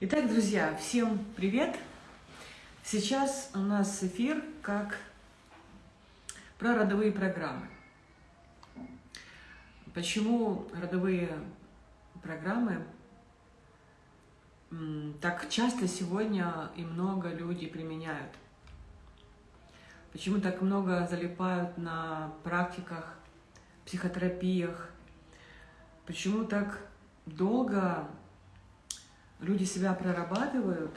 Итак, друзья, всем привет! Сейчас у нас эфир как про родовые программы. Почему родовые программы так часто сегодня и много людей применяют? Почему так много залипают на практиках, психотерапиях? Почему так долго люди себя прорабатывают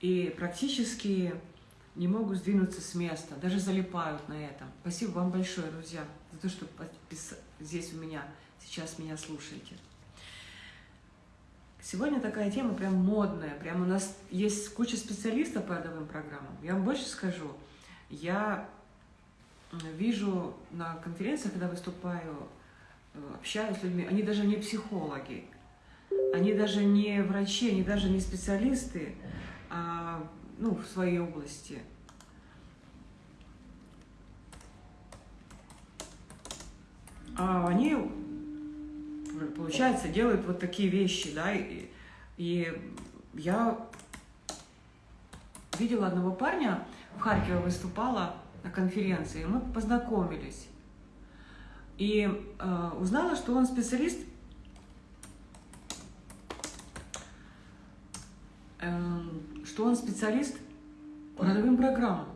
и практически не могут сдвинуться с места, даже залипают на этом. Спасибо вам большое, друзья, за то, что здесь у меня, сейчас меня слушаете. Сегодня такая тема прям модная, прям у нас есть куча специалистов по родовым программам. Я вам больше скажу, я вижу на конференциях, когда выступаю, э, общаюсь с людьми, они даже не психологи, они даже не врачи, они даже не специалисты а, ну, в своей области. А они, получается, делают вот такие вещи, да, и, и я видела одного парня, в Харькове выступала на конференции, мы познакомились. И э, узнала, что он специалист что он специалист по родовым программам.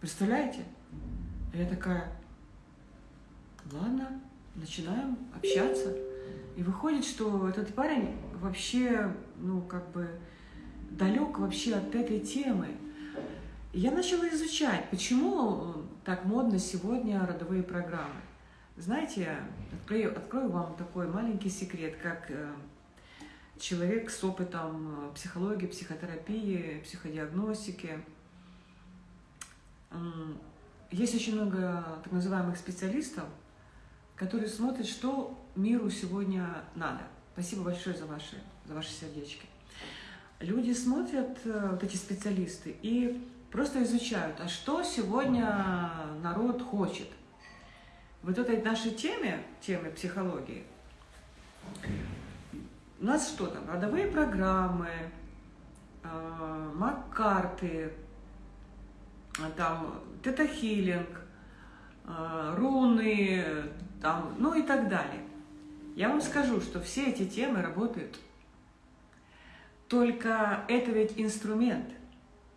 Представляете? Я такая, ладно, начинаем общаться. И выходит, что этот парень вообще, ну, как бы далек вообще от этой темы. Я начала изучать, почему так модно сегодня родовые программы. Знаете, открою, открою вам такой маленький секрет, как э, человек с опытом э, психологии, психотерапии, психодиагностики. Есть очень много так называемых специалистов, которые смотрят, что миру сегодня надо. Спасибо большое за ваши, за ваши сердечки. Люди смотрят, э, вот эти специалисты, и просто изучают, а что сегодня народ хочет. Вот этой нашей теме, теме психологии, у нас что там? Родовые программы, э, Маккарты, там тета-хилинг, э, руны, там, ну и так далее. Я вам скажу, что все эти темы работают. Только это ведь инструмент,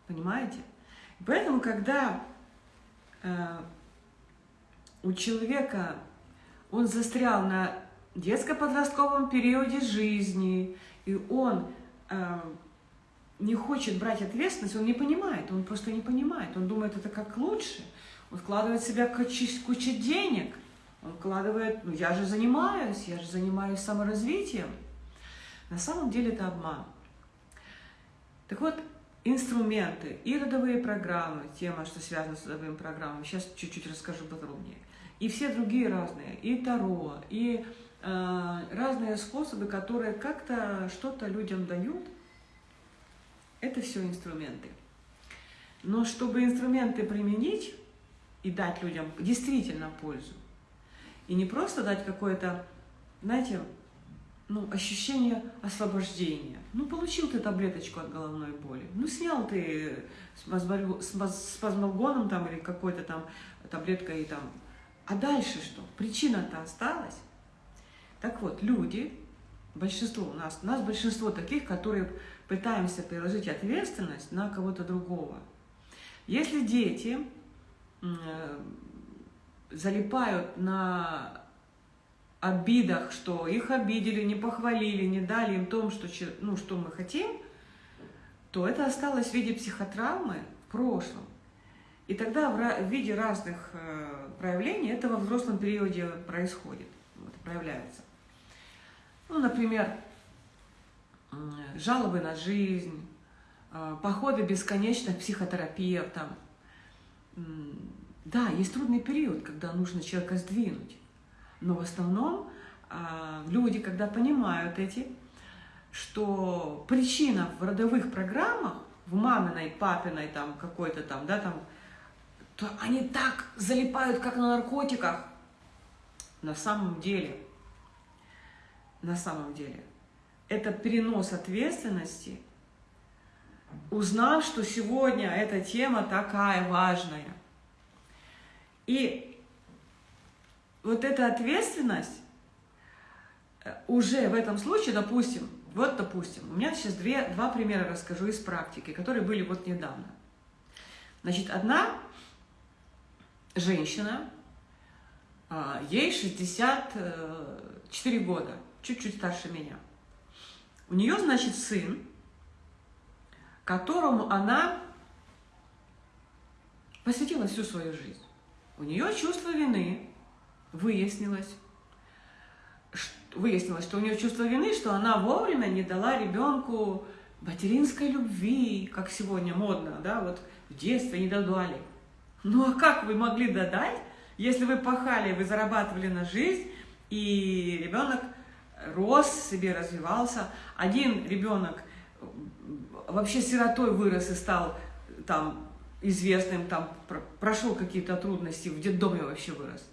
понимаете? Поэтому, когда э, у человека он застрял на детско-подростковом периоде жизни, и он э, не хочет брать ответственность, он не понимает, он просто не понимает, он думает, это как лучше, он вкладывает в себя кучу, кучу денег, он вкладывает, ну я же занимаюсь, я же занимаюсь саморазвитием. На самом деле это обман. Так вот, инструменты и родовые программы, тема, что связана с родовыми программами, сейчас чуть-чуть расскажу подробнее, и все другие разные, и Таро, и разные способы, которые как-то что-то людям дают, это все инструменты. Но чтобы инструменты применить и дать людям действительно пользу, и не просто дать какое-то, знаете, ну, ощущение освобождения. Ну, получил ты таблеточку от головной боли, ну, снял ты с пазмалгоном там или какой-то там таблеткой там. А дальше что? Причина-то осталась. Так вот, люди, большинство у нас, у нас большинство таких, которые пытаемся переложить ответственность на кого-то другого. Если дети э, залипают на обидах, что их обидели, не похвалили, не дали им то, что, ну, что мы хотим, то это осталось в виде психотравмы в прошлом. И тогда в виде разных э, проявлений это во взрослом периоде происходит, вот, проявляется. Ну, например, жалобы на жизнь, а, походы бесконечных психотерапевтам. Да, есть трудный период, когда нужно человека сдвинуть. Но в основном а, люди, когда понимают эти, что причина в родовых программах, в маминой, папиной, там, какой-то там, да, там, то они так залипают, как на наркотиках. На самом деле – на самом деле. это перенос ответственности, узнав, что сегодня эта тема такая важная. И вот эта ответственность э, уже в этом случае, допустим, вот допустим, у меня сейчас две, два примера расскажу из практики, которые были вот недавно. Значит, одна женщина, а, ей 64 года, чуть-чуть старше меня. У нее, значит, сын, которому она посвятила всю свою жизнь. У нее чувство вины выяснилось. Выяснилось, что у нее чувство вины, что она вовремя не дала ребенку материнской любви, как сегодня модно, да, вот в детстве не додали. Ну а как вы могли додать, если вы пахали, вы зарабатывали на жизнь, и ребенок рос себе, развивался. Один ребенок вообще сиротой вырос и стал там известным, там прошел какие-то трудности, в детдоме вообще вырос.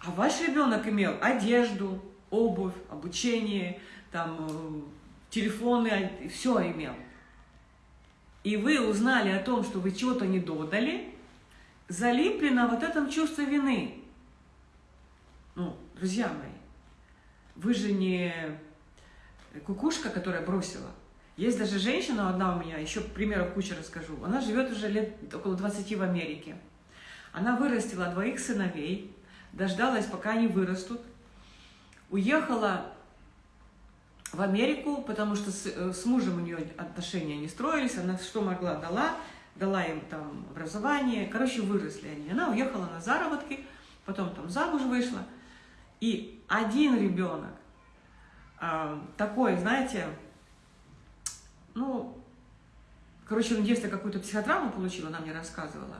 А ваш ребенок имел одежду, обувь, обучение, там, э, телефоны, все имел. И вы узнали о том, что вы чего-то не додали, залипли на вот этом чувстве вины. Ну, друзья мои, вы же не кукушка, которая бросила. Есть даже женщина одна у меня, еще примеров куча расскажу. Она живет уже лет около 20 в Америке. Она вырастила двоих сыновей, дождалась, пока они вырастут, уехала в Америку, потому что с, э, с мужем у нее отношения не строились, она что могла дала, дала им там образование, короче, выросли они. Она уехала на заработки, потом там замуж вышла, и один ребенок, э, такой, знаете, ну, короче, он детстве какую-то психотравму получил, она мне рассказывала.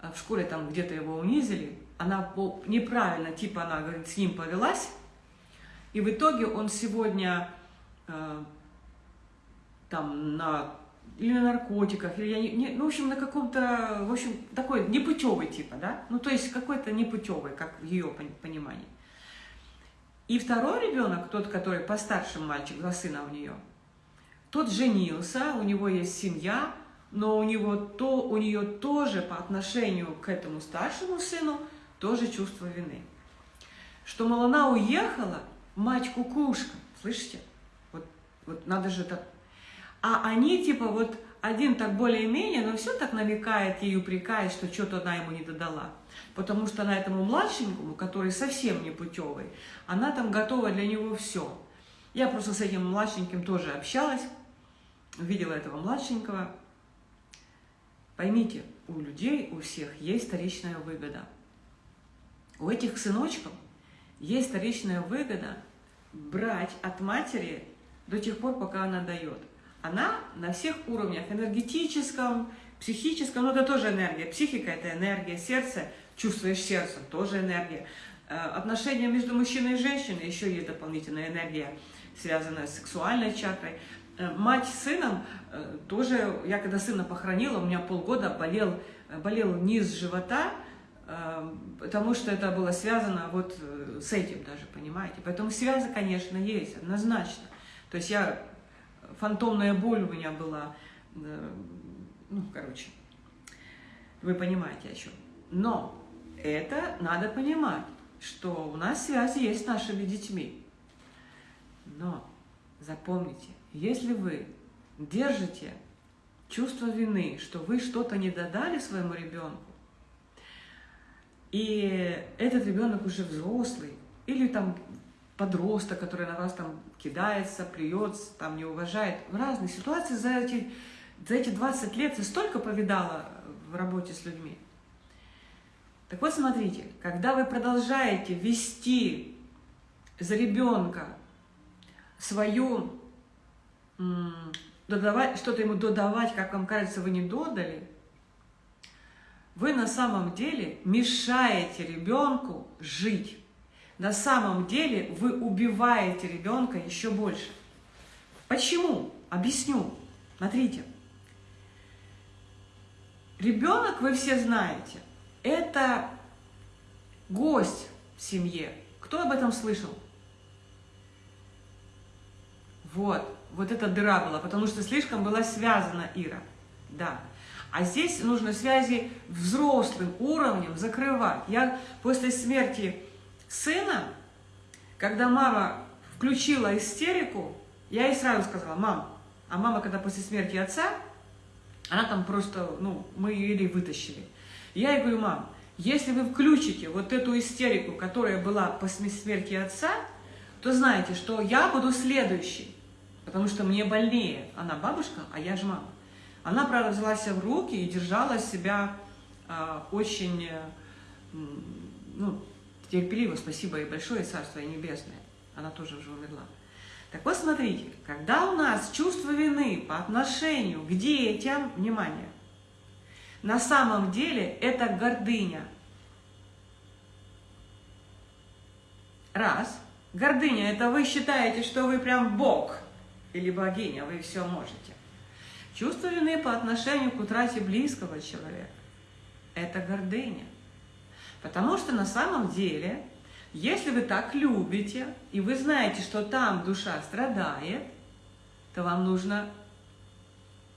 А в школе там где-то его унизили, она неправильно, типа она, говорит, с ним повелась, и в итоге он сегодня э, там на или на наркотиках, или я не, не ну, в общем, на каком-то, в общем, такой непутевый типа, да, ну, то есть какой-то непутевый, как в ее понимании. И второй ребенок, тот, который постарше мальчик, два сына у нее, тот женился, у него есть семья, но у, него то, у нее тоже по отношению к этому старшему сыну тоже чувство вины. Что, мол, она уехала, мать кукушка, слышите? Вот, вот надо же так. А они типа вот один так более-менее, но все так намекает ей, упрекает, что что-то она ему не додала. Потому что она этому младшенькому, который совсем не путевый, она там готова для него все. Я просто с этим младшеньким тоже общалась, видела этого младшенького. Поймите, у людей, у всех есть вторичная выгода – у этих сыночков есть вторичная выгода брать от матери до тех пор, пока она дает. Она на всех уровнях, энергетическом, психическом, ну это тоже энергия, психика это энергия, сердце, чувствуешь сердцем, тоже энергия. Э, отношения между мужчиной и женщиной, еще есть дополнительная энергия, связанная с сексуальной чакрой. Э, мать с сыном, э, тоже, я когда сына похоронила, у меня полгода болел, болел низ живота, потому что это было связано вот с этим даже, понимаете. Поэтому связь, конечно, есть, однозначно. То есть я, фантомная боль у меня была, ну, короче, вы понимаете о чем. Но это надо понимать, что у нас связь есть с нашими детьми. Но запомните, если вы держите чувство вины, что вы что-то не додали своему ребенку, и этот ребенок уже взрослый, или там подросток, который на вас там кидается, плюется, там не уважает. В разных ситуациях за эти, за эти 20 лет я столько повидала в работе с людьми. Так вот, смотрите, когда вы продолжаете вести за ребенка свою, что-то ему додавать, как вам кажется, вы не додали, вы на самом деле мешаете ребенку жить. На самом деле вы убиваете ребенка еще больше. Почему? Объясню. Смотрите. Ребенок, вы все знаете, это гость в семье. Кто об этом слышал? Вот, вот эта дыра была, потому что слишком была связана Ира. Да. А здесь нужно связи взрослым уровнем закрывать. Я после смерти сына, когда мама включила истерику, я ей сразу сказала, мам, а мама, когда после смерти отца, она там просто, ну, мы ее еле вытащили. Я ей говорю, мам, если вы включите вот эту истерику, которая была после смерти отца, то знаете, что я буду следующий, потому что мне больнее. Она бабушка, а я же мама. Она, правда, взяла себя в руки и держала себя э, очень э, ну, терпеливо, спасибо ей большое, Царство Небесное. Она тоже уже умерла. Так вот, смотрите, когда у нас чувство вины по отношению к детям, внимание, на самом деле это гордыня. Раз. Гордыня – это вы считаете, что вы прям Бог или богиня, вы все можете. Чувство вины по отношению к утрате близкого человека – это гордыня. Потому что на самом деле, если вы так любите, и вы знаете, что там душа страдает, то вам нужно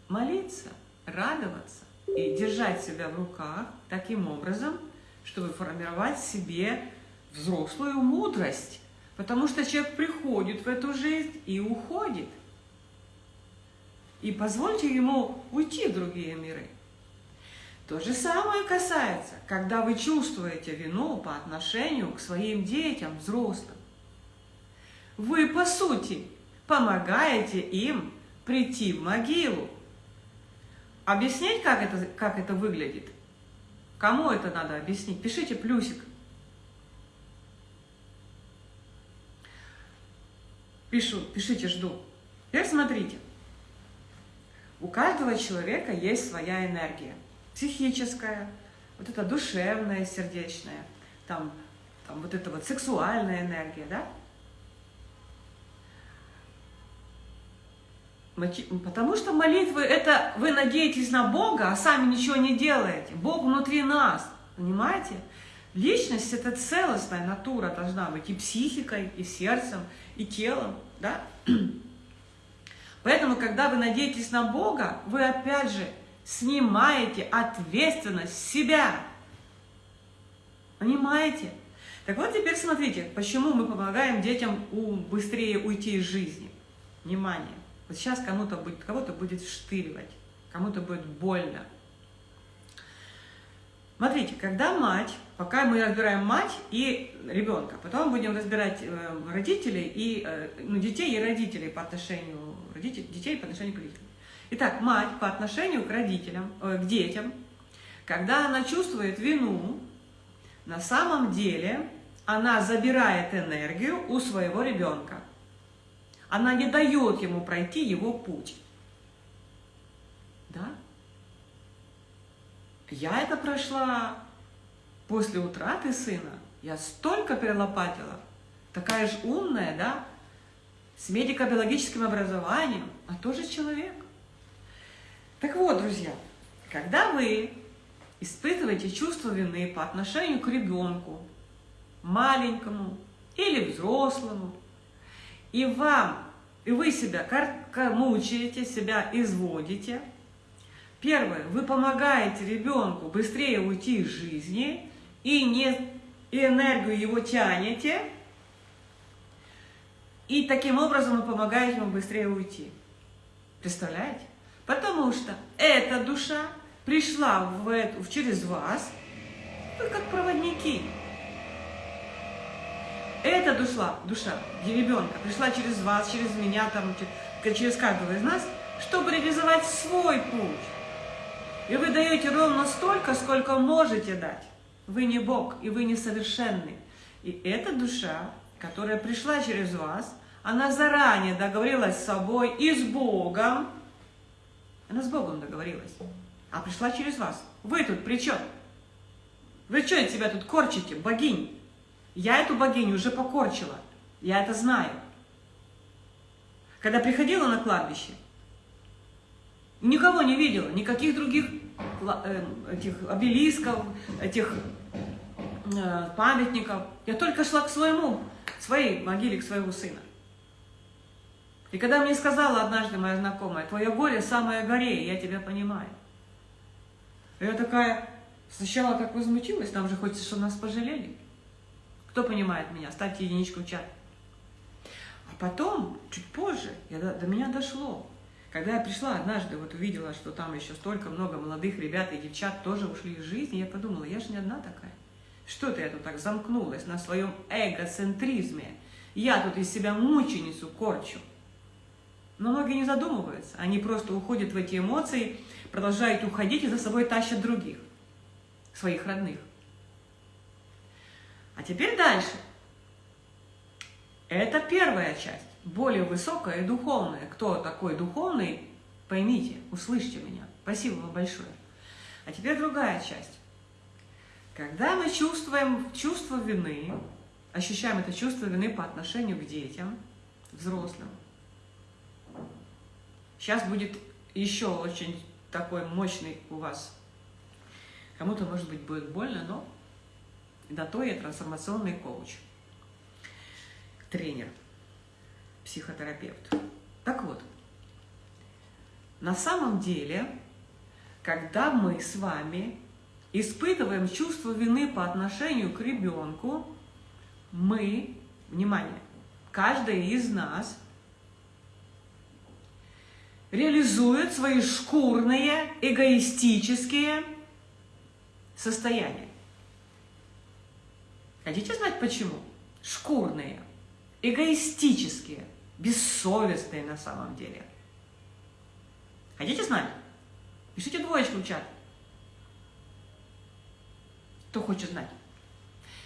молиться, радоваться и держать себя в руках таким образом, чтобы формировать себе взрослую мудрость. Потому что человек приходит в эту жизнь и уходит – и позвольте ему уйти в другие миры. То же самое касается, когда вы чувствуете вину по отношению к своим детям, взрослым. Вы, по сути, помогаете им прийти в могилу. Объяснить, как это, как это выглядит? Кому это надо объяснить? Пишите плюсик. Пишу, пишите, жду. Теперь смотрите. У каждого человека есть своя энергия. Психическая, вот эта душевная, сердечная, там, там вот эта вот сексуальная энергия, да? Потому что молитвы – это вы надеетесь на Бога, а сами ничего не делаете. Бог внутри нас, понимаете? Личность – это целостная натура должна быть и психикой, и сердцем, и телом, да? Поэтому, когда вы надеетесь на Бога, вы опять же снимаете ответственность с себя. Понимаете? Так вот теперь смотрите, почему мы помогаем детям быстрее уйти из жизни. Внимание. Вот сейчас кому-то будет, кого-то будет штыривать, кому-то будет больно. Смотрите, когда мать, пока мы разбираем мать и ребенка, потом будем разбирать э, родителей и э, ну, детей и родителей по отношению родителей, детей по отношению к родителям. Итак, мать по отношению к родителям, э, к детям, когда она чувствует вину, на самом деле она забирает энергию у своего ребенка. Она не дает ему пройти его путь. Да? Я это прошла после утраты сына. Я столько перелопатила. Такая же умная, да? С медико-биологическим образованием, а тоже человек. Так вот, друзья, когда вы испытываете чувство вины по отношению к ребенку, маленькому или взрослому, и вам, и вы себя мучаете, себя изводите – Первое, вы помогаете ребенку быстрее уйти из жизни и, не, и энергию его тянете, и таким образом вы помогаете ему быстрее уйти. Представляете? Потому что эта душа пришла в эту, через вас, вы как проводники. Эта душа, душа ребенка пришла через вас, через меня, там, через каждого из нас, чтобы реализовать свой путь. И вы даете ровно столько, сколько можете дать. Вы не Бог, и вы не совершенны. И эта душа, которая пришла через вас, она заранее договорилась с собой и с Богом. Она с Богом договорилась. А пришла через вас. Вы тут при чем? Вы что от себя тут корчите, богинь? Я эту богиню уже покорчила. Я это знаю. Когда приходила на кладбище, Никого не видела, никаких других э, этих обелисков, этих э, памятников. Я только шла к своему, своей могиле, к своему сына. И когда мне сказала однажды моя знакомая, твое горе самое горе, я тебя понимаю. Я такая сначала так возмутилась, нам же хочется, чтобы нас пожалели. Кто понимает меня? Ставьте единичку в чат. А потом, чуть позже, я, до, до меня дошло. Когда я пришла однажды, вот увидела, что там еще столько много молодых ребят и девчат тоже ушли из жизни, я подумала, я же не одна такая. Что-то я тут так замкнулась на своем эгоцентризме. Я тут из себя мученицу корчу. Но многие не задумываются, они просто уходят в эти эмоции, продолжают уходить и за собой тащат других, своих родных. А теперь дальше. Это первая часть, более высокая и духовная. Кто такой духовный, поймите, услышьте меня. Спасибо вам большое. А теперь другая часть. Когда мы чувствуем чувство вины, ощущаем это чувство вины по отношению к детям, взрослым, Сейчас будет еще очень такой мощный у вас. Кому-то, может быть, будет больно, но на то я трансформационный коуч, тренер, психотерапевт. Так вот, на самом деле, когда мы с вами испытываем чувство вины по отношению к ребенку, мы, внимание, каждый из нас – реализует свои шкурные, эгоистические состояния. Хотите знать почему? Шкурные, эгоистические, бессовестные на самом деле. Хотите знать? Пишите двоечку в чат. Кто хочет знать?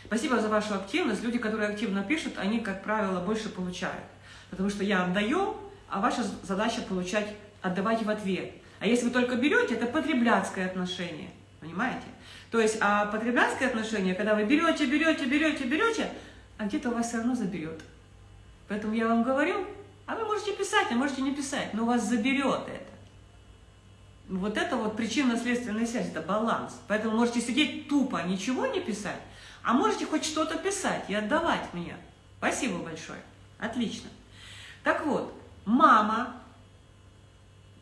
Спасибо за вашу активность. Люди, которые активно пишут, они, как правило, больше получают. Потому что я отдаю, а ваша задача получать, отдавать в ответ. А если вы только берете, это потребляцкое отношение, понимаете? То есть, а потребляцкое отношение, когда вы берете, берете, берете, берете, а где-то у вас все равно заберет. Поэтому я вам говорю, а вы можете писать, а можете не писать, но у вас заберет это. Вот это вот причинно-следственная связь, это баланс. Поэтому можете сидеть тупо, ничего не писать, а можете хоть что-то писать и отдавать мне. Спасибо большое. Отлично. Так вот, мама,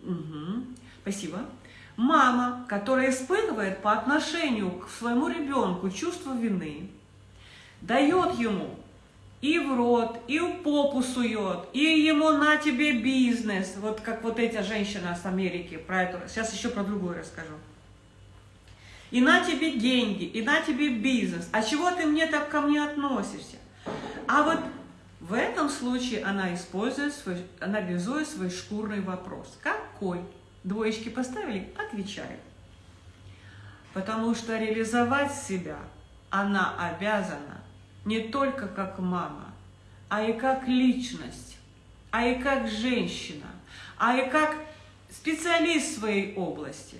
угу, спасибо, мама, которая испытывает по отношению к своему ребенку чувство вины, дает ему и в рот, и в попу сует, и ему на тебе бизнес, вот как вот эта женщина с Америки, про это, сейчас еще про другую расскажу. И на тебе деньги, и на тебе бизнес. А чего ты мне так ко мне относишься? А вот в этом случае она использует свой, она реализует свой шкурный вопрос. Какой? Двоечки поставили? Отвечаю. Потому что реализовать себя она обязана не только как мама, а и как личность, а и как женщина, а и как специалист своей области.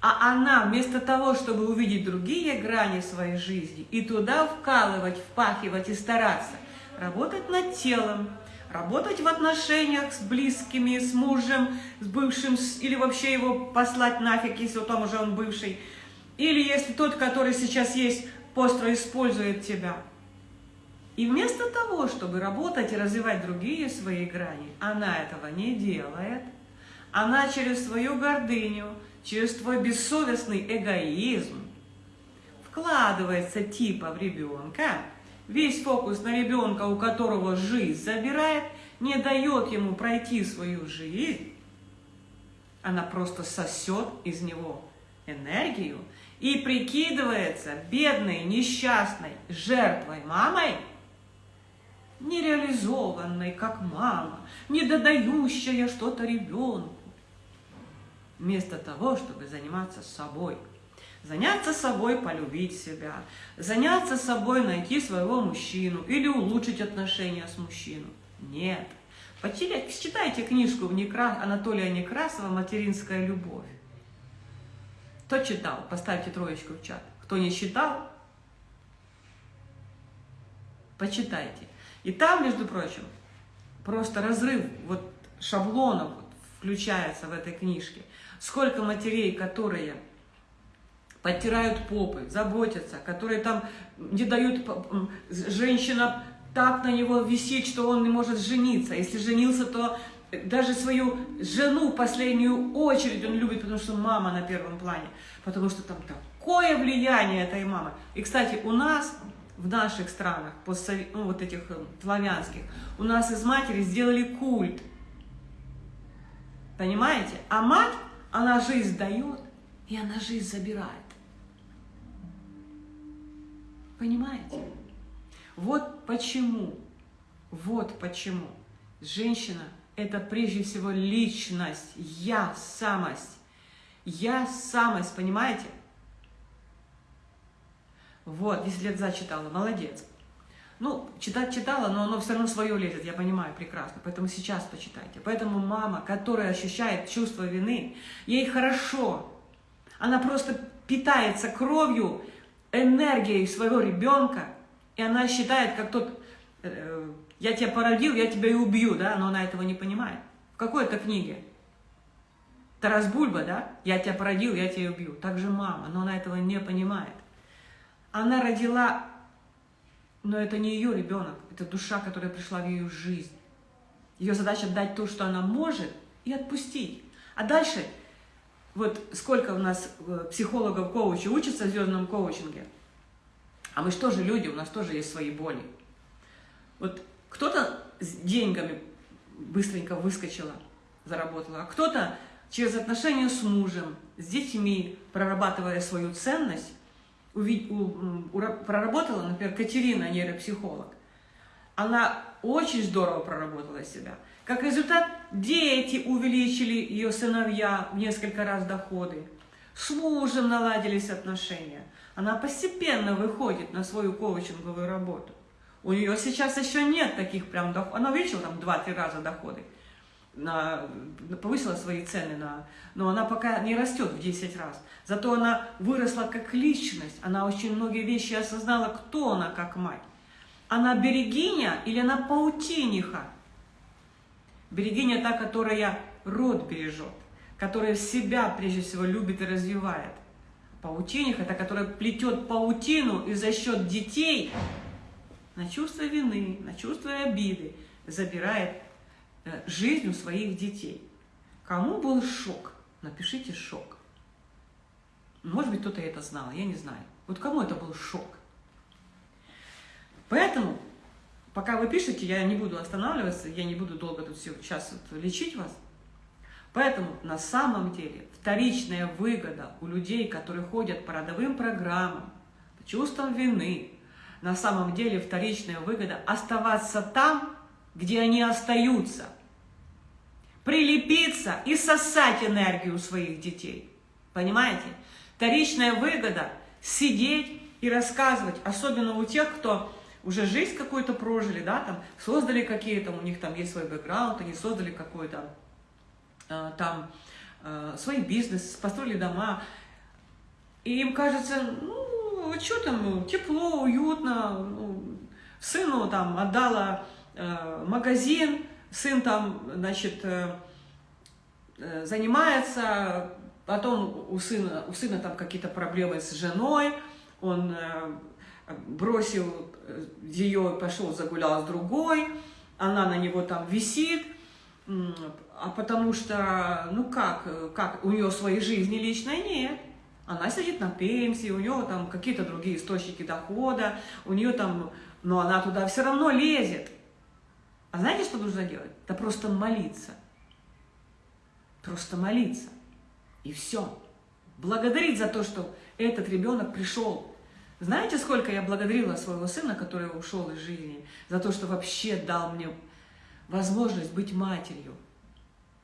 А она вместо того, чтобы увидеть другие грани своей жизни и туда вкалывать, впахивать и стараться, работать над телом, работать в отношениях с близкими, с мужем, с бывшим, или вообще его послать нафиг, если там уже он бывший, или если тот, который сейчас есть, постро использует тебя. И вместо того, чтобы работать и развивать другие свои грани, она этого не делает. Она через свою гордыню, через твой бессовестный эгоизм вкладывается типа в ребенка, Весь фокус на ребенка, у которого жизнь забирает, не дает ему пройти свою жизнь. Она просто сосет из него энергию и прикидывается бедной, несчастной жертвой мамой, нереализованной, как мама, не додающая что-то ребенку, вместо того, чтобы заниматься собой – Заняться собой, полюбить себя. Заняться собой, найти своего мужчину или улучшить отношения с мужчиной. Нет. Почитайте книжку Анатолия Некрасова «Материнская любовь». Кто читал? Поставьте троечку в чат. Кто не читал, почитайте. И там, между прочим, просто разрыв вот шаблонов включается в этой книжке. Сколько матерей, которые подтирают попы, заботятся, которые там не дают, женщина так на него висит, что он не может жениться. Если женился, то даже свою жену последнюю очередь он любит, потому что мама на первом плане. Потому что там такое влияние этой мамы. И, кстати, у нас, в наших странах, постсовет, ну, вот этих э, славянских, у нас из матери сделали культ. Понимаете? А мать, она жизнь дает, и она жизнь забирает. Понимаете? Вот почему, вот почему женщина – это прежде всего личность, я, самость. Я, самость, понимаете? Вот, 10 лет за читала, молодец. Ну, читать читала, но оно все равно свое лезет, я понимаю прекрасно. Поэтому сейчас почитайте. Поэтому мама, которая ощущает чувство вины, ей хорошо. Она просто питается кровью, энергией своего ребенка, и она считает, как тот, э, я тебя породил, я тебя и убью, да, но она этого не понимает. В какой это книге? Тарас Бульба, да, я тебя породил, я тебя и убью. Так же мама, но она этого не понимает. Она родила, но это не ее ребенок, это душа, которая пришла в ее жизнь. Ее задача дать то, что она может, и отпустить. А дальше, вот сколько у нас э, психологов, коучей учатся в звездном коучинге, а мы же люди, у нас тоже есть свои боли. Вот кто-то с деньгами быстренько выскочила, заработала, а кто-то через отношения с мужем, с детьми, прорабатывая свою ценность, проработала, например, Катерина, нейропсихолог. Она очень здорово проработала себя. Как результат, дети увеличили ее сыновья в несколько раз доходы. С мужем наладились отношения. Она постепенно выходит на свою коучинговую работу. У нее сейчас еще нет таких прям доходов. Она увеличила там 2-3 раза доходы. На, повысила свои цены, на, но она пока не растет в 10 раз. Зато она выросла как личность. Она очень многие вещи осознала, кто она как мать. Она берегиня или она паутиниха? Берегиня та, которая род бережет, которая себя прежде всего любит и развивает. Паутиних – это которая плетет паутину и за счет детей на чувство вины, на чувство обиды забирает э, жизнь у своих детей. Кому был шок? Напишите шок. Может быть, кто-то это знал, я не знаю. Вот кому это был шок? Поэтому, пока вы пишете, я не буду останавливаться, я не буду долго тут все, сейчас вот лечить вас. Поэтому на самом деле вторичная выгода у людей, которые ходят по родовым программам, по чувствам вины, на самом деле вторичная выгода оставаться там, где они остаются, прилепиться и сосать энергию своих детей. Понимаете? Вторичная выгода – сидеть и рассказывать, особенно у тех, кто уже жизнь какую-то прожили, да, там, создали какие-то, у них там есть свой бэкграунд, они создали какой-то Э, там э, свой бизнес, построили дома, и им кажется, ну, что там, тепло, уютно, ну, сыну там отдала э, магазин, сын там, значит, занимается, потом у сына, у сына там какие-то проблемы с женой, он бросил ее, пошел загулял с другой, она на него там висит, а потому что, ну как, как, у нее своей жизни личной нет. Она сидит на пенсии, у нее там какие-то другие источники дохода, у нее там, но она туда все равно лезет. А знаете, что нужно делать? Да просто молиться. Просто молиться. И все. Благодарить за то, что этот ребенок пришел. Знаете, сколько я благодарила своего сына, который ушел из жизни, за то, что вообще дал мне возможность быть матерью.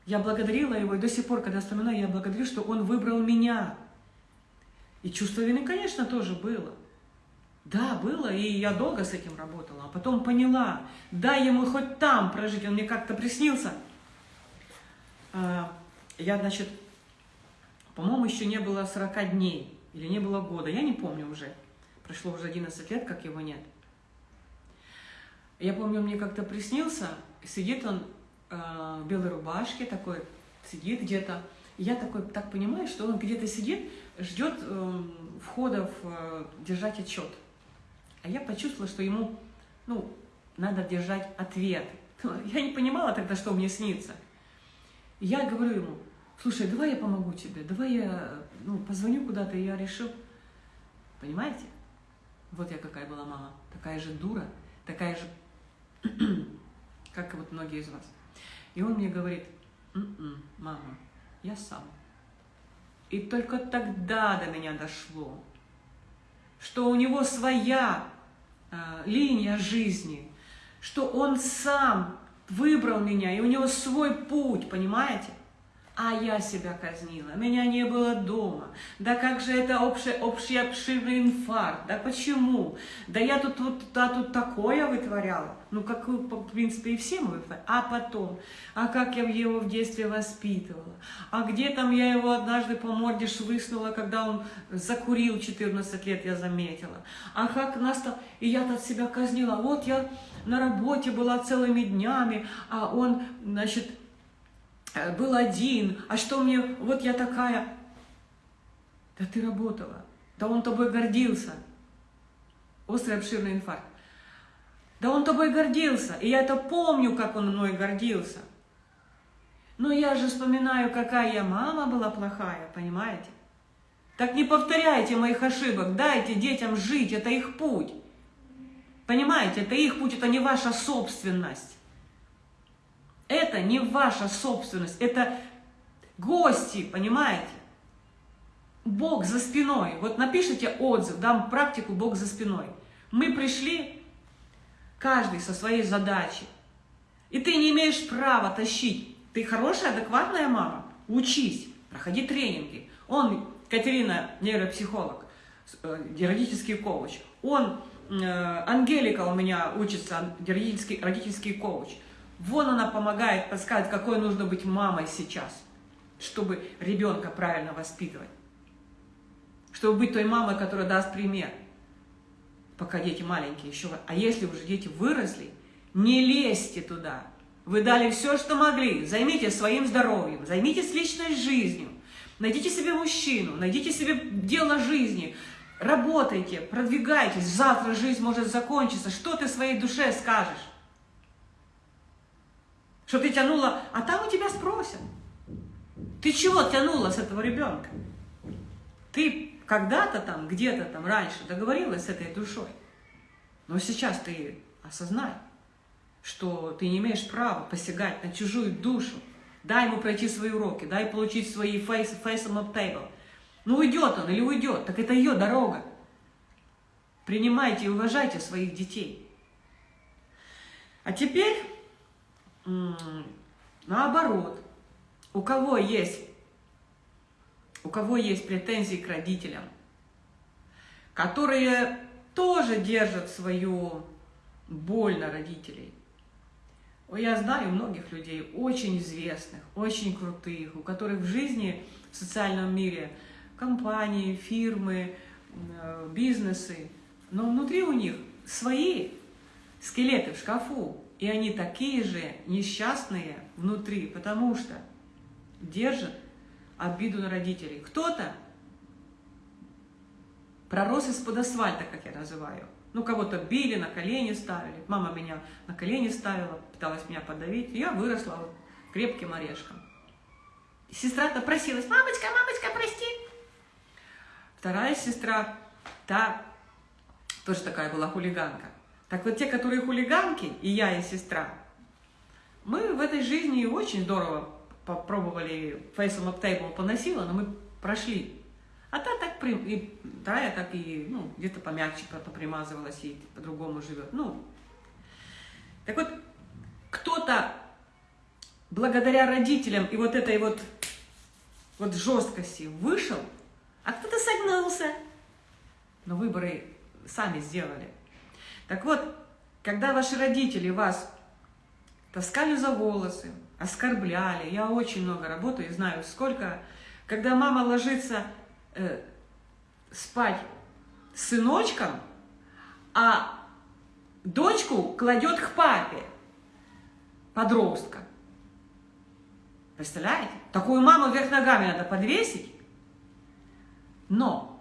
Я благодарила его, и до сих пор, когда вспоминаю, я благодарю, что он выбрал меня. И чувство вины, конечно, тоже было. Да, было, и я долго с этим работала, а потом поняла, дай ему хоть там прожить, он мне как-то приснился. А, я, значит, по-моему, еще не было 40 дней, или не было года, я не помню уже. Прошло уже 11 лет, как его нет. Я помню, мне как-то приснился, сидит он э, в белой рубашке, такой, сидит где-то. я такой, так понимаю, что он где-то сидит, ждет э, входа э, держать отчет. А я почувствовала, что ему, ну, надо держать ответ. Я не понимала тогда, что мне снится. Я говорю ему, слушай, давай я помогу тебе, давай я ну, позвоню куда-то, я решил. Понимаете? Вот я какая была мама, такая же дура, такая же, как вот многие из вас. И он мне говорит, М -м, мама, я сам. И только тогда до меня дошло, что у него своя э, линия жизни, что он сам выбрал меня, и у него свой путь, понимаете? А я себя казнила, меня не было дома. Да как же это общий, общий обширный инфаркт? Да почему? Да я тут вот да, тут такое вытворяла. Ну, как, в принципе, и все мы. А потом, а как я его в детстве воспитывала? А где там я его однажды по морде швыснула, когда он закурил 14 лет, я заметила. А как нас там... И я от себя казнила. Вот я на работе была целыми днями, а он, значит, был один, а что мне, вот я такая. Да ты работала, да он тобой гордился. Острый обширный инфаркт. Да он тобой гордился, и я это помню, как он мной гордился. Но я же вспоминаю, какая я мама была плохая, понимаете? Так не повторяйте моих ошибок, дайте детям жить, это их путь. Понимаете, это их путь, это не ваша собственность. Это не ваша собственность, это гости, понимаете? Бог за спиной. Вот напишите отзыв, дам практику Бог за спиной. Мы пришли, каждый со своей задачей. И ты не имеешь права тащить. Ты хорошая, адекватная мама. Учись, проходи тренинги. Он, Катерина, нейропсихолог, э, родительский коуч. Он, э, Ангелика у меня учится, родительский, родительский коуч. Вон она помогает, подсказывает, какой нужно быть мамой сейчас, чтобы ребенка правильно воспитывать. Чтобы быть той мамой, которая даст пример. Пока дети маленькие еще. А если уже дети выросли, не лезьте туда. Вы дали все, что могли. Займитесь своим здоровьем, займитесь личной жизнью. Найдите себе мужчину, найдите себе дело жизни. Работайте, продвигайтесь. Завтра жизнь может закончиться. Что ты своей душе скажешь? Что ты тянула, а там у тебя спросят. Ты чего тянула с этого ребенка? Ты когда-то там, где-то там раньше договорилась с этой душой. Но сейчас ты осознай, что ты не имеешь права посягать на чужую душу. Дай ему пройти свои уроки, дай получить свои face, face on table. Ну уйдет он или уйдет, так это ее дорога. Принимайте и уважайте своих детей. А теперь наоборот, у кого есть, у кого есть претензии к родителям, которые тоже держат свою боль на родителей. Я знаю многих людей, очень известных, очень крутых, у которых в жизни, в социальном мире, компании, фирмы, э, бизнесы, но внутри у них свои скелеты в шкафу, и они такие же несчастные внутри, потому что держат обиду на родителей. Кто-то пророс из-под асфальта, как я называю. Ну, кого-то били, на колени ставили. Мама меня на колени ставила, пыталась меня подавить. Я выросла вот крепким орешком. Сестра-то просилась, мамочка, мамочка, прости. Вторая сестра, та тоже такая была хулиганка. Так вот те, которые хулиганки, и я, и сестра, мы в этой жизни очень здорово попробовали фейсом up table поносила, но мы прошли. А та так, и вторая так и, ну, где-то помягче попримазывалась и по-другому живет. Ну, так вот, кто-то благодаря родителям и вот этой вот, вот жесткости вышел, а кто-то согнулся. Но выборы сами сделали. Так вот, когда ваши родители вас таскали за волосы, оскорбляли, я очень много работаю и знаю, сколько, когда мама ложится э, спать с сыночком, а дочку кладет к папе, подростка. Представляете? Такую маму вверх ногами надо подвесить. Но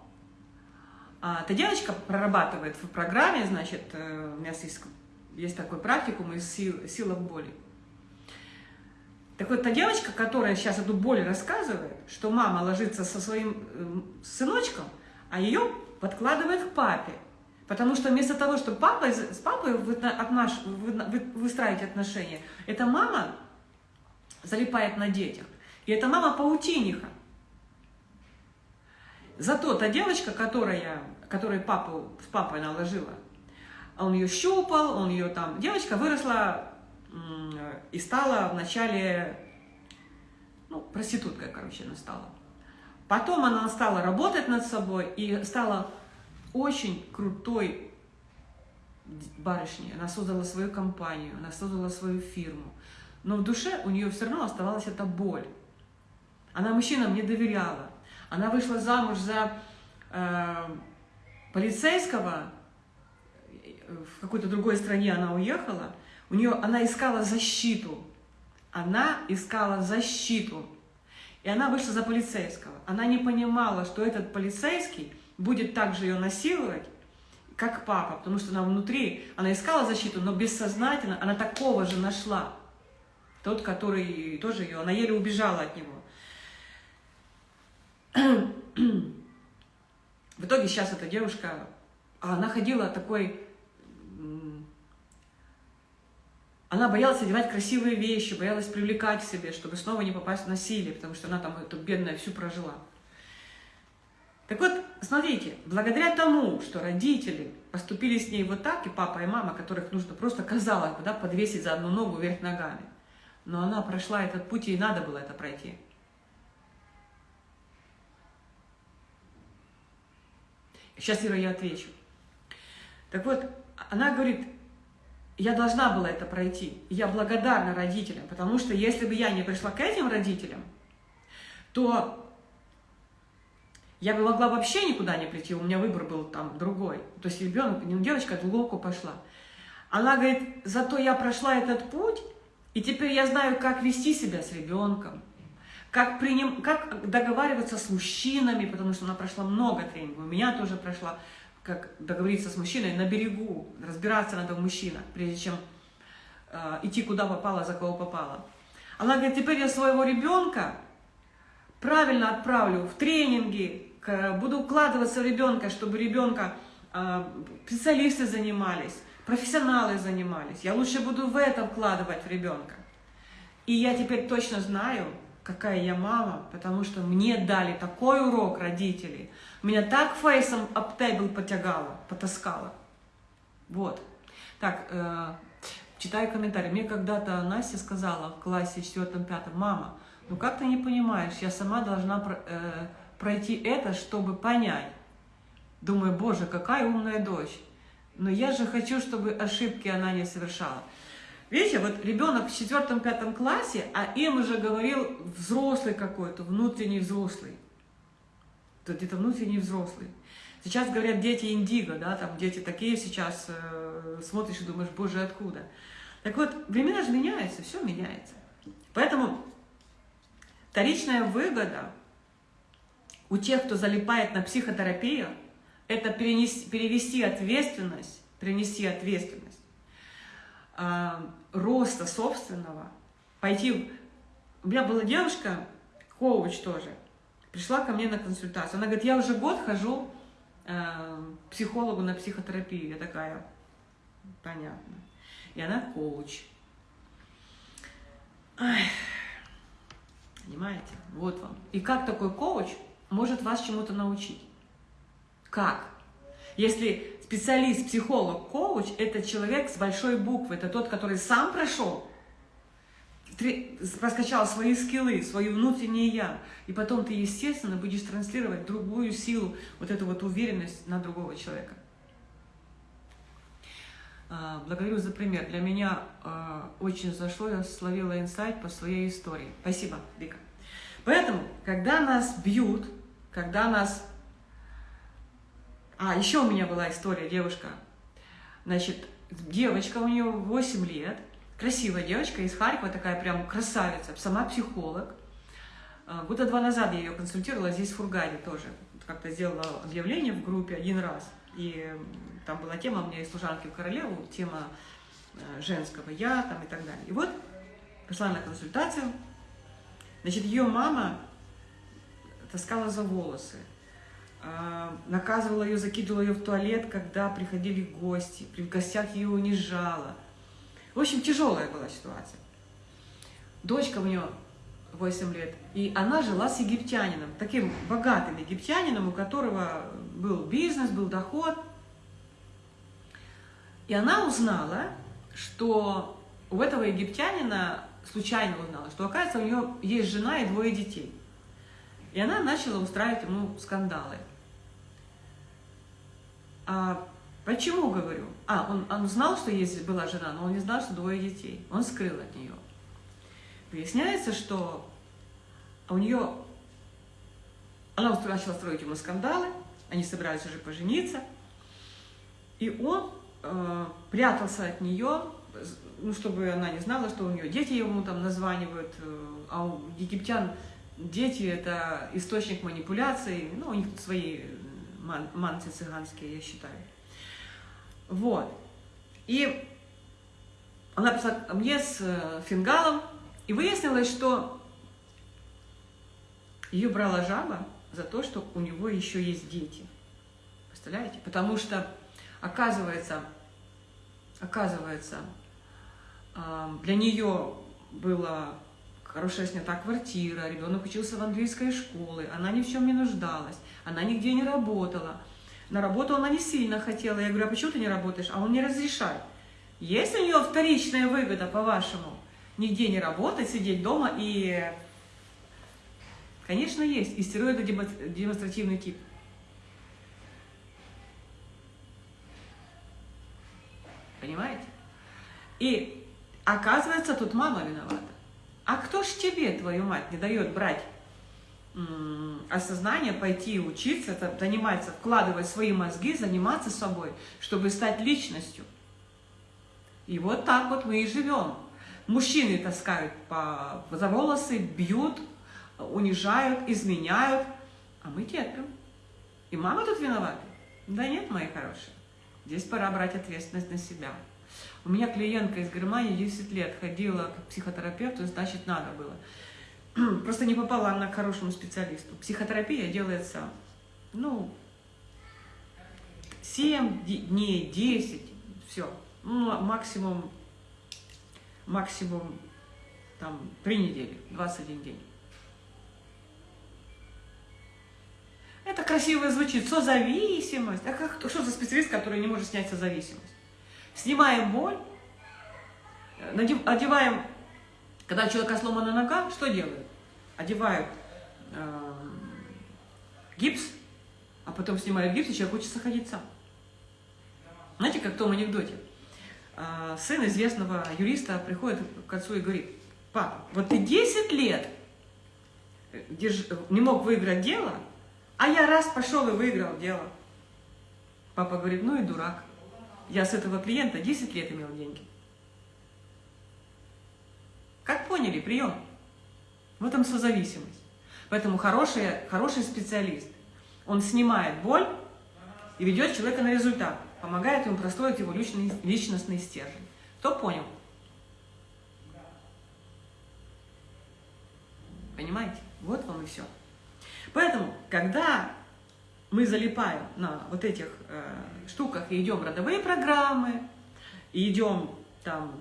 а, эта девочка прорабатывает в программе, значит, э, у меня есть есть такой практикум из сил, силах боли. Так вот, та девочка, которая сейчас эту боль рассказывает, что мама ложится со своим э, сыночком, а ее подкладывает к папе. Потому что вместо того, чтобы папа, с папой выстраивать отношения, эта мама залипает на детях. И эта мама паутиниха. Зато та девочка, которая, которой папу, с папой наложила, он ее щупал, он ее там... Девочка выросла и стала вначале, ну, проституткой, короче, она стала. Потом она стала работать над собой и стала очень крутой барышней. Она создала свою компанию, она создала свою фирму. Но в душе у нее все равно оставалась эта боль. Она мужчинам не доверяла. Она вышла замуж за э, полицейского, в какой-то другой стране она уехала, у нее, она искала защиту. Она искала защиту. И она вышла за полицейского. Она не понимала, что этот полицейский будет также ее насиловать, как папа, потому что она внутри, она искала защиту, но бессознательно она такого же нашла. Тот, который тоже ее, она еле убежала от него. В итоге сейчас эта девушка, а она ходила такой она боялась одевать красивые вещи, боялась привлекать к себе, чтобы снова не попасть в насилие, потому что она там эту бедная всю прожила. Так вот, смотрите, благодаря тому, что родители поступили с ней вот так, и папа, и мама, которых нужно просто, казалось бы, да, подвесить за одну ногу вверх ногами, но она прошла этот путь, и надо было это пройти. Сейчас, Ира, я отвечу. Так вот, она говорит, я должна была это пройти. Я благодарна родителям, потому что если бы я не пришла к этим родителям, то я бы могла вообще никуда не прийти, у меня выбор был там другой. То есть ребенок, девочка, а глубоко пошла. Она говорит, зато я прошла этот путь, и теперь я знаю, как вести себя с ребенком, как, приним, как договариваться с мужчинами, потому что она прошла много тренингов, у меня тоже прошла как договориться с мужчиной на берегу, разбираться надо в мужчинах, прежде чем э, идти куда попало, за кого попало. Она говорит, теперь я своего ребенка правильно отправлю в тренинги, к, буду укладываться в ребенка, чтобы ребенка э, специалисты занимались, профессионалы занимались. Я лучше буду в это вкладывать в ребенка. И я теперь точно знаю, какая я мама, потому что мне дали такой урок родители. Меня так фейсом об тейбл потягало, потаскало. Вот. Так, э, читаю комментарий. Мне когда-то Настя сказала в классе 4-5, мама, ну как ты не понимаешь, я сама должна э, пройти это, чтобы понять. Думаю, боже, какая умная дочь. Но я же хочу, чтобы ошибки она не совершала. Видите, вот ребенок в четвертом-пятом классе, а им уже говорил взрослый какой-то, внутренний взрослый. Где-то внутренний взрослый. Сейчас говорят дети индиго, да, там дети такие сейчас, э, смотришь и думаешь, боже, откуда? Так вот, времена же меняются, все меняется. Поэтому вторичная выгода у тех, кто залипает на психотерапию, это перенести, перевести ответственность, перенести ответственность э, роста собственного, пойти... У меня была девушка, коуч тоже, пришла ко мне на консультацию. Она говорит, я уже год хожу э, психологу на психотерапию. Я такая, понятно. И она коуч. Ай, понимаете? Вот вам. И как такой коуч может вас чему-то научить? Как? Если специалист, психолог, коуч – это человек с большой буквы, это тот, который сам прошел, раскачал свои скиллы, свою внутреннее «я», и потом ты, естественно, будешь транслировать другую силу, вот эту вот уверенность на другого человека. А, благодарю за пример. Для меня а, очень зашло, я словила инсайт по своей истории. Спасибо, Вика. Поэтому, когда нас бьют, когда нас а, еще у меня была история, девушка. Значит, девочка, у нее 8 лет, красивая девочка из Харькова, такая прям красавица, сама психолог. А, года два назад я ее консультировала здесь в Фургаде тоже. Как-то сделала объявление в группе один раз. И там была тема, у меня из служанки в королеву, тема э, женского «я» там, и так далее. И вот пришла на консультацию, значит, ее мама таскала за волосы, наказывала ее, закидывала ее в туалет, когда приходили гости, при гостях ее унижала. В общем, тяжелая была ситуация. Дочка у нее 8 лет, и она жила с египтянином, таким богатым египтянином, у которого был бизнес, был доход. И она узнала, что у этого египтянина, случайно узнала, что, оказывается, у нее есть жена и двое детей. И она начала устраивать ему скандалы. А почему, говорю? А, он, он знал, что есть была жена, но он не знал, что двое детей. Он скрыл от нее. Выясняется, что у нее... Она начала строить ему скандалы, они собирались уже пожениться, и он э, прятался от нее, ну, чтобы она не знала, что у нее дети ему там названивают, э, а у египтян дети – это источник манипуляций, ну, у них свои ман манцы цыганские, я считаю. Вот. И она пришла мне с э, фингалом, и выяснилось, что ее брала жаба за то, что у него еще есть дети. Представляете? Потому что, оказывается, оказывается, для нее было хорошая снята квартира, ребенок учился в английской школе, она ни в чем не нуждалась, она нигде не работала. На работу она не сильно хотела. Я говорю, а почему ты не работаешь? А он не разрешает. Есть у нее вторичная выгода, по-вашему? Нигде не работать, сидеть дома и... Конечно, есть. И демонстративный тип. Понимаете? И оказывается, тут мама виновата. А кто ж тебе, твою мать, не дает брать осознание, пойти учиться, заниматься, вкладывать свои мозги, заниматься собой, чтобы стать личностью? И вот так вот мы и живем. Мужчины таскают по, за волосы, бьют, унижают, изменяют, а мы терпим. И мама тут виновата? Да нет, мои хорошие. Здесь пора брать ответственность на себя. У меня клиентка из Германии 10 лет ходила к психотерапевту, значит, надо было. Просто не попала она к хорошему специалисту. Психотерапия делается, ну, 7 дней, 10, все. Ну, максимум, максимум, там, 3 недели, 21 день. Это красиво звучит, созависимость. А как, что за специалист, который не может снять созависимость? Снимаем боль, одеваем, когда у человека сломана нога, что делают? Одевают э, гипс, а потом снимают гипс, и человек учится ходить сам. Знаете, как в том анекдоте? Э, сын известного юриста приходит к отцу и говорит, папа, вот ты 10 лет держ... не мог выиграть дело, а я раз пошел и выиграл дело. Папа говорит, ну и дурак. Я с этого клиента 10 лет имел деньги. Как поняли, прием. В этом созависимость. Поэтому хороший, хороший специалист, он снимает боль и ведет человека на результат, помогает ему простроить его личный, личностный стержень. Кто понял? Понимаете? Вот вам и все. Поэтому, когда мы залипаем на вот этих э, штуках идем родовые программы, идем там,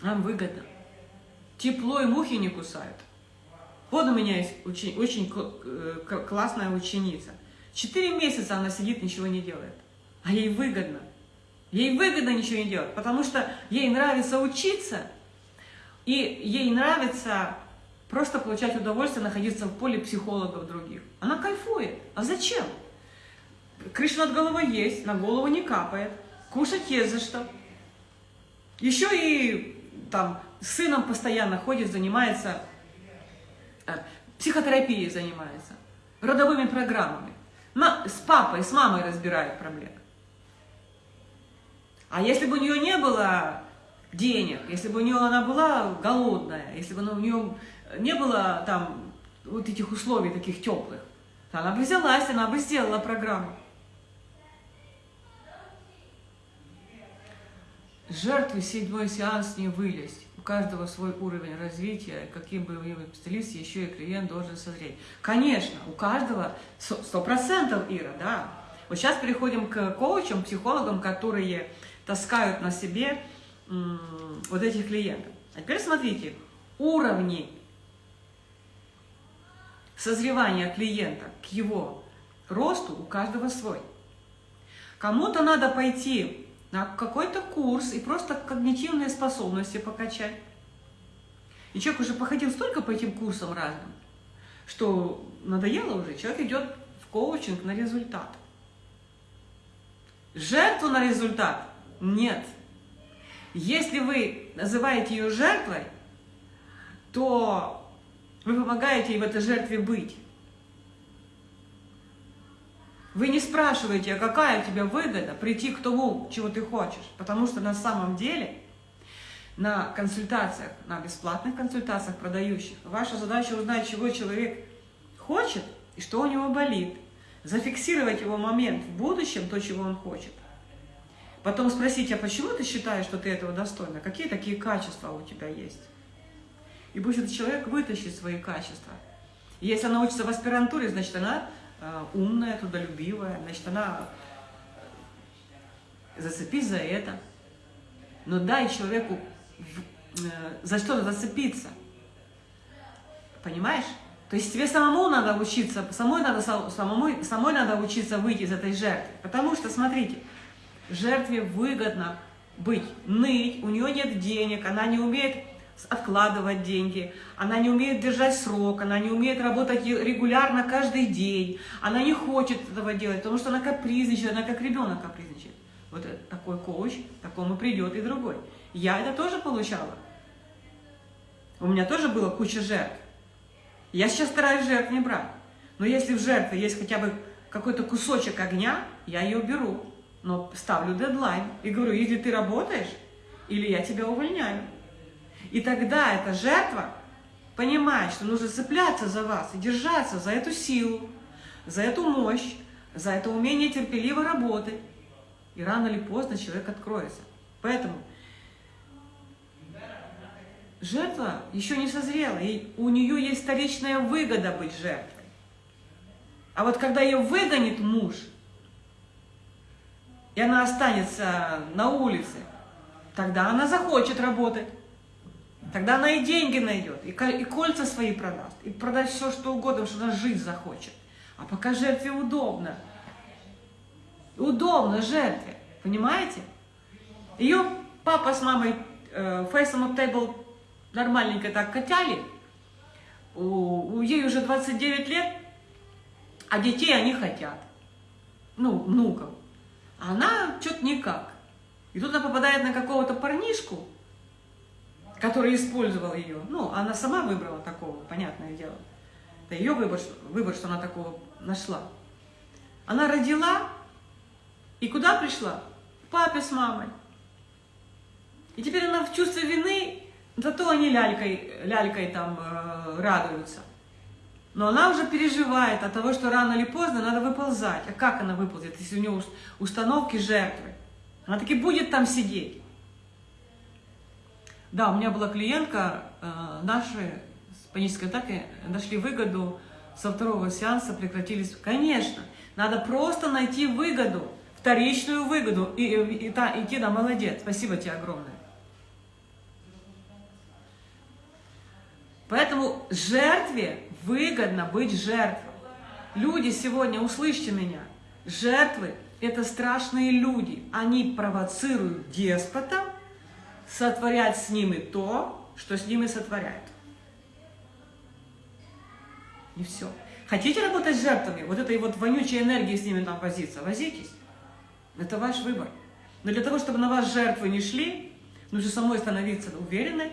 нам выгодно. Тепло и мухи не кусают. Вот у меня есть очень, очень э, классная ученица. Четыре месяца она сидит, ничего не делает. А ей выгодно. Ей выгодно ничего не делать, потому что ей нравится учиться, и ей нравится Просто получать удовольствие, находиться в поле психологов других. Она кайфует. А зачем? Крыша над головой есть, на голову не капает. Кушать есть за что. Еще и там сыном постоянно ходит, занимается, э, психотерапией занимается, родовыми программами. С папой, с мамой разбирает проблемы. А если бы у нее не было денег, если бы у нее она была голодная, если бы у нее не было там вот этих условий таких теплых, она бы взялась, она бы сделала программу. Жертвы седьмой сеанс не вылезть. У каждого свой уровень развития, каким бы вы специалист, еще и клиент должен созреть. Конечно, у каждого сто процентов Ира, да. Вот сейчас переходим к коучам, психологам, которые таскают на себе вот этих клиентов. А теперь смотрите, уровни созревания клиента к его росту у каждого свой. Кому-то надо пойти на какой-то курс и просто когнитивные способности покачать. И человек уже походил столько по этим курсам разным, что надоело уже, человек идет в коучинг на результат. Жертву на результат нет. Если вы называете ее жертвой, то вы помогаете ей в этой жертве быть. Вы не спрашиваете, а какая у тебя выгода прийти к тому, чего ты хочешь. Потому что на самом деле на консультациях, на бесплатных консультациях продающих, ваша задача узнать, чего человек хочет и что у него болит. Зафиксировать его момент в будущем, то, чего он хочет. Потом спросить, а почему ты считаешь, что ты этого достойна? Какие такие качества у тебя есть? И пусть этот человек вытащит свои качества. И если она учится в аспирантуре, значит, она умная, трудолюбивая, значит, она э, зацепись за это. Но дай человеку э, за что зацепиться. Понимаешь? То есть тебе самому надо учиться, самой надо, самому, самой надо учиться выйти из этой жертвы. Потому что, смотрите, жертве выгодно быть, ныть, у нее нет денег, она не умеет откладывать деньги, она не умеет держать срок, она не умеет работать регулярно каждый день, она не хочет этого делать, потому что она капризничает, она как ребенок капризничает. Вот такой коуч, такому придет и другой. Я это тоже получала. У меня тоже было куча жертв. Я сейчас стараюсь жертв не брать. Но если в жертве есть хотя бы какой-то кусочек огня, я ее беру но ставлю дедлайн и говорю, если ты работаешь, или я тебя увольняю. И тогда эта жертва понимает, что нужно цепляться за вас и держаться за эту силу, за эту мощь, за это умение терпеливо работать. И рано или поздно человек откроется. Поэтому жертва еще не созрела, и у нее есть вторичная выгода быть жертвой. А вот когда ее выгонит муж – и она останется на улице, тогда она захочет работать. Тогда она и деньги найдет, и, и кольца свои продаст, и продаст все, что угодно, что она жить захочет. А пока жертве удобно. Удобно жертве, понимаете? Ее папа с мамой э, on Table нормальненько так катяли, у, у ей уже 29 лет, а детей они хотят. Ну, внуков. А она что-то никак. И тут она попадает на какого-то парнишку, который использовал ее. Ну, она сама выбрала такого, понятное дело. Это ее выбор, выбор, что она такого нашла. Она родила, и куда пришла? К папе с мамой. И теперь она в чувстве вины, зато они лялькой, лялькой там э, радуются. Но она уже переживает от того, что рано или поздно надо выползать. А как она выползет, если у нее установки жертвы? Она таки будет там сидеть. Да, у меня была клиентка, э, наши с панической атакой нашли выгоду, со второго сеанса прекратились. Конечно, надо просто найти выгоду, вторичную выгоду, и, и, и, та, идти, да, молодец, спасибо тебе огромное. Поэтому жертве выгодно быть жертвой. Люди сегодня, услышьте меня, жертвы – это страшные люди. Они провоцируют деспота сотворять с ними то, что с ними сотворяют. И все. Хотите работать с жертвами, вот этой вот вонючей энергии с ними там возиться, возитесь. Это ваш выбор. Но для того, чтобы на вас жертвы не шли, нужно самой становиться уверенной,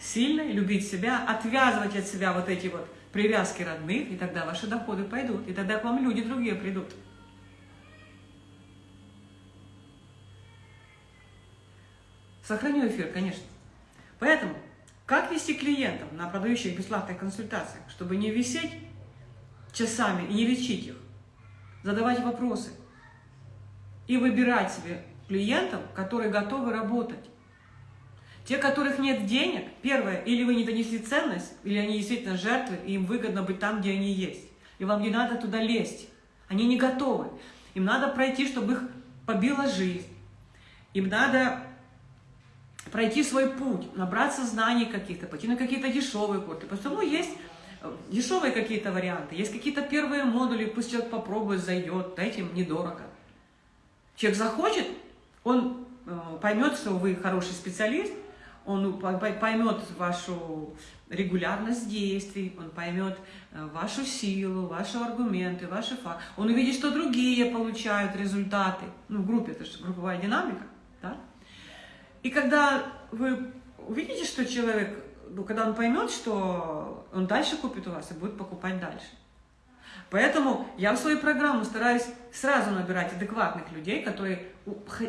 сильной, любить себя, отвязывать от себя вот эти вот привязки родных, и тогда ваши доходы пойдут, и тогда к вам люди другие придут. Сохраню эфир, конечно. Поэтому, как вести клиентов на продающих бесплатных консультациях, чтобы не висеть часами и не лечить их, задавать вопросы и выбирать себе клиентов, которые готовы работать. Те, которых нет денег, первое, или вы не донесли ценность, или они действительно жертвы, и им выгодно быть там, где они есть. И вам не надо туда лезть. Они не готовы. Им надо пройти, чтобы их побила жизнь. Им надо пройти свой путь, набраться знаний каких-то, пойти на какие-то дешевые курсы. Потому есть э, дешевые какие-то варианты, есть какие-то первые модули, пусть человек попробует, зайдет, дайте им недорого. Человек захочет, он э, поймет, что вы хороший специалист, он поймет вашу регулярность действий, он поймет э, вашу силу, ваши аргументы, ваши факты. Он увидит, что другие получают результаты. Ну, в группе, это же групповая динамика. Да? И когда вы увидите, что человек, ну, когда он поймет, что он дальше купит у вас и будет покупать дальше. Поэтому я в свою программу стараюсь сразу набирать адекватных людей, которые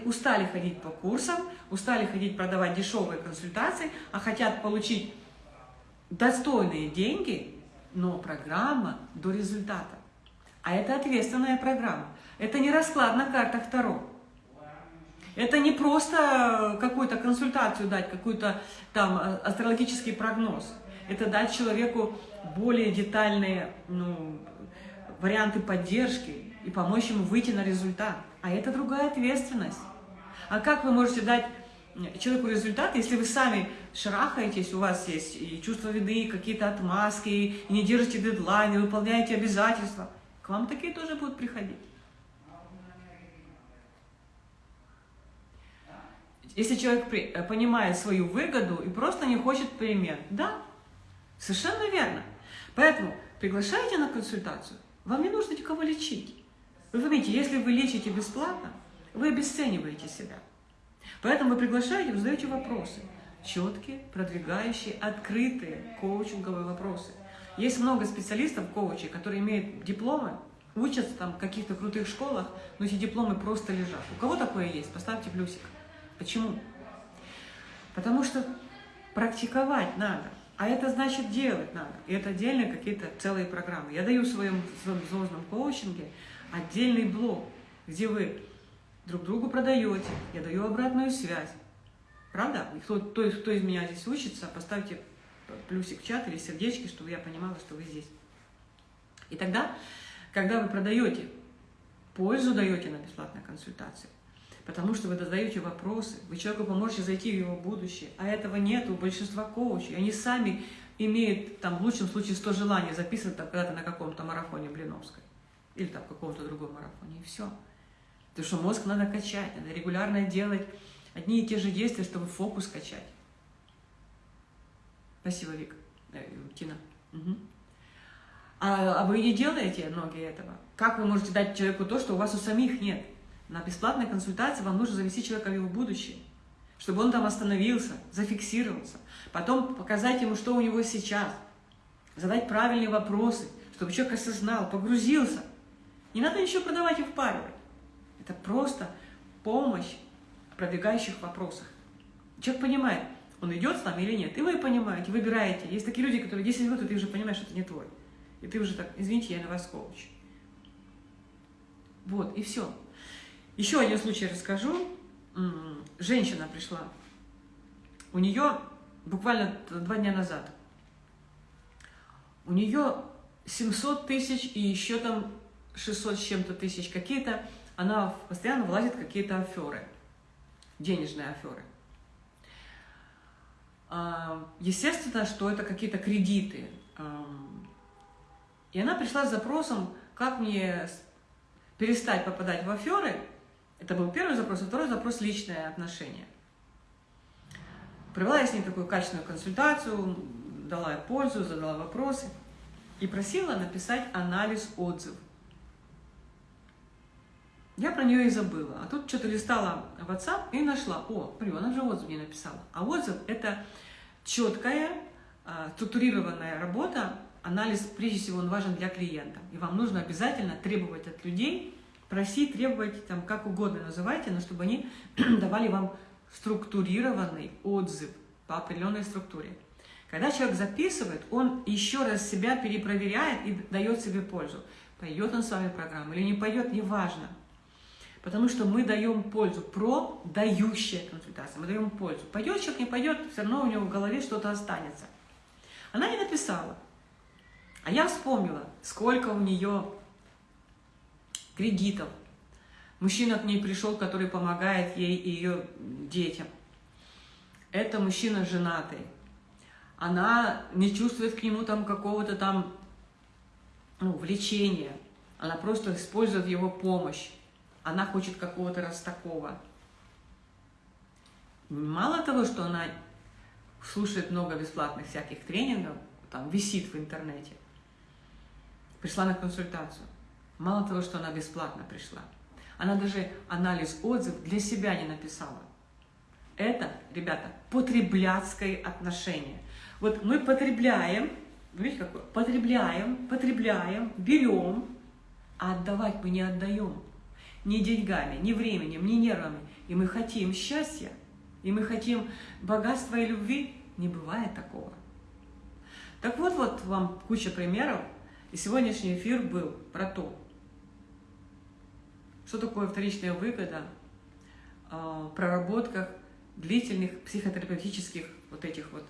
устали ходить по курсам, устали ходить продавать дешевые консультации, а хотят получить достойные деньги, но программа до результата. А это ответственная программа. Это не расклад на картах Таро. Это не просто какую-то консультацию дать, какой-то там а, астрологический прогноз. Это дать человеку более детальные ну, варианты поддержки и помочь ему выйти на результат. А это другая ответственность. А как вы можете дать человеку результат, если вы сами шарахаетесь, у вас есть и чувство вины, какие-то отмазки, и не держите дедлайны, выполняете обязательства, к вам такие тоже будут приходить. Если человек э, понимает свою выгоду и просто не хочет перемен, да, совершенно верно. Поэтому приглашайте на консультацию, вам не нужно никого лечить. Вы поймите, если вы лечите бесплатно, вы обесцениваете себя. Поэтому вы приглашаете, вы задаете вопросы. Четкие, продвигающие, открытые коучинговые вопросы. Есть много специалистов, коучей, которые имеют дипломы, учатся там в каких-то крутых школах, но эти дипломы просто лежат. У кого такое есть? Поставьте плюсик. Почему? Потому что практиковать надо. А это значит делать надо. И это отдельные какие-то целые программы. Я даю в своем, звездном коучинге отдельный блок, где вы друг другу продаете, я даю обратную связь. Правда? Кто, кто, кто из меня здесь учится, поставьте плюсик в чат или сердечки, чтобы я понимала, что вы здесь. И тогда, когда вы продаете, пользу даете на бесплатной консультации, потому что вы задаете вопросы, вы человеку поможете зайти в его будущее, а этого нет у большинства коучей. Они сами имеют, там, в лучшем случае, 100 желаний записывать когда-то на каком-то марафоне Блиновской или там каком-то другом марафоне, и все. Потому что мозг надо качать, надо регулярно делать одни и те же действия, чтобы фокус качать. Спасибо, Вик. Э, Тина. Угу. А, а вы не делаете многие этого? Как вы можете дать человеку то, что у вас у самих нет? На бесплатной консультации вам нужно завести человека в его будущее, чтобы он там остановился, зафиксировался. Потом показать ему, что у него сейчас. Задать правильные вопросы, чтобы человек осознал, погрузился. Не надо ничего продавать и впаривать. Это просто помощь в продвигающих вопросах. Человек понимает, он идет с нами или нет. И вы понимаете, выбираете. Есть такие люди, которые 10 минут, и ты уже понимаешь, что это не твой. И ты уже так, извините, я на вас коуч. Вот, и все. Еще один случай расскажу. Женщина пришла. У нее буквально два дня назад. У нее 700 тысяч и еще там 600 с чем-то тысяч какие-то, она постоянно влазит какие-то аферы, денежные аферы. А, естественно, что это какие-то кредиты. И она пришла с запросом, как мне перестать попадать в аферы. Это был первый запрос, а второй запрос – личное отношение. Провела я с ней такую качественную консультацию, дала пользу, задала вопросы и просила написать анализ отзыв. Я про нее и забыла. А тут что-то листала в WhatsApp и нашла. О, смотри, она же отзыв мне написала. А отзыв – это четкая, а, структурированная работа, анализ, прежде всего, он важен для клиента. И вам нужно обязательно требовать от людей, просить, требовать, там, как угодно называйте, но чтобы они давали вам структурированный отзыв по определенной структуре. Когда человек записывает, он еще раз себя перепроверяет и дает себе пользу. Пойдет он с вами программу или не пойдет, неважно. Потому что мы даем пользу, про дающая консультация, мы даем пользу. Пойдет человек, не пойдет, все равно у него в голове что-то останется. Она не написала. А я вспомнила, сколько у нее кредитов. Мужчина к ней пришел, который помогает ей и ее детям. Это мужчина женатый. Она не чувствует к нему там какого-то там ну, влечения. Она просто использует его помощь. Она хочет какого-то раз такого. Мало того, что она слушает много бесплатных всяких тренингов, там висит в интернете, пришла на консультацию. Мало того, что она бесплатно пришла, она даже анализ отзыв для себя не написала. Это, ребята, потребляцкое отношение. Вот мы потребляем, видите, какое? Потребляем, потребляем, берем, а отдавать мы не отдаем. Ни деньгами, ни временем, ни нервами. И мы хотим счастья, и мы хотим богатства и любви. Не бывает такого. Так вот, вот вам куча примеров. И сегодняшний эфир был про то, что такое вторичная выгода, а, проработках длительных психотерапевтических вот этих вот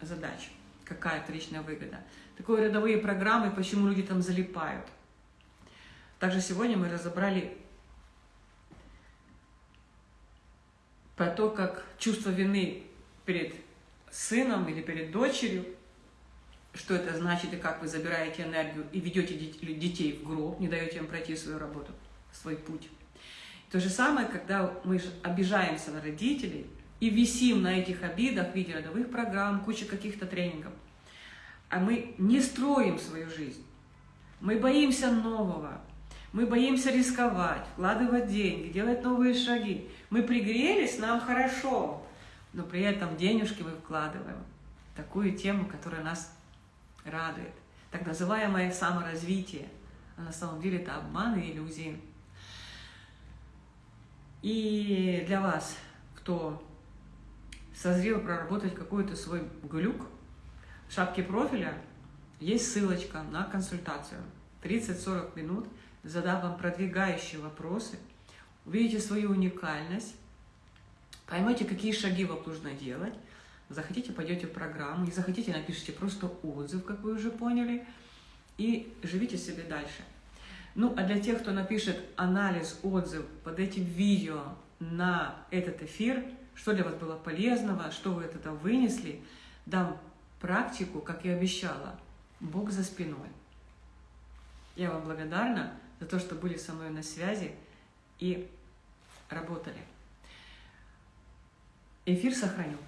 задач. Какая вторичная выгода. Такое рядовые программы, почему люди там залипают. Также сегодня мы разобрали про то, как чувство вины перед сыном или перед дочерью, что это значит и как вы забираете энергию и ведете детей в гроб, не даете им пройти свою работу свой путь. То же самое, когда мы обижаемся на родителей и висим на этих обидах в виде родовых программ, куча каких-то тренингов, а мы не строим свою жизнь. Мы боимся нового, мы боимся рисковать, вкладывать деньги, делать новые шаги. Мы пригрелись, нам хорошо, но при этом денежки мы вкладываем такую тему, которая нас радует. Так называемое саморазвитие. А на самом деле это обман и иллюзии. И для вас, кто созрел проработать какой-то свой глюк, в шапке профиля есть ссылочка на консультацию. 30-40 минут, задав вам продвигающие вопросы, увидите свою уникальность, поймете, какие шаги вам нужно делать, захотите, пойдете в программу, не захотите, напишите просто отзыв, как вы уже поняли, и живите себе дальше. Ну, а для тех, кто напишет анализ, отзыв под этим видео на этот эфир, что для вас было полезного, что вы этого вынесли, дам практику, как и обещала, Бог за спиной. Я вам благодарна за то, что были со мной на связи и работали. Эфир сохраню.